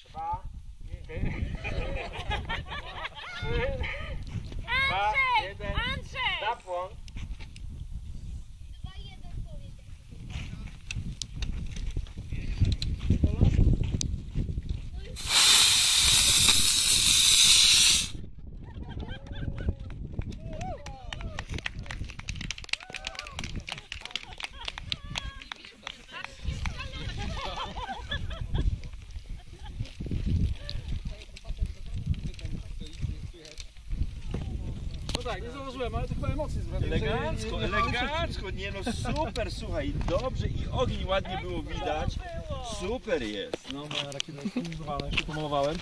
十八，十八，安水，安水，tak, nie założyłem, ale to chyba emocje zwracają. Elegancko, elegancko, nie no super, słuchaj, dobrze i ogień ładnie było widać. Super jest. No, moja rakieta jest jeszcze pomalowałem.